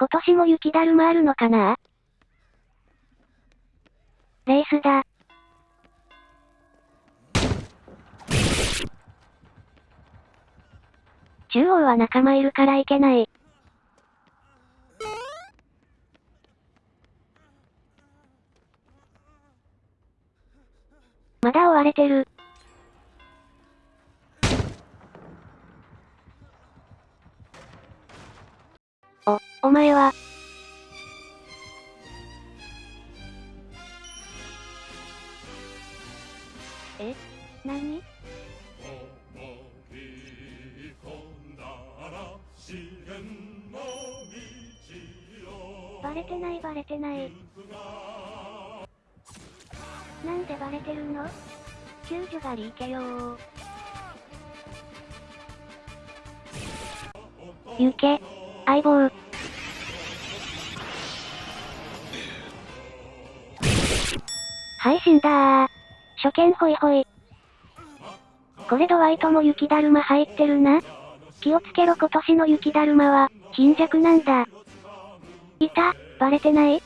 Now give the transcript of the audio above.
今年も雪だるまあるのかな？レースだ。中央は仲間いるからいけない。まだ追われてる。お、お前は。え何？バレてないバレてない。なんでバレてるの？救助がリーケよー。行け、相棒。はい、死んだ初見ホイホイ。これドワイトも雪だるま入ってるな。気をつけろ今年の雪だるまは、貧弱なんだ。いた、バレてない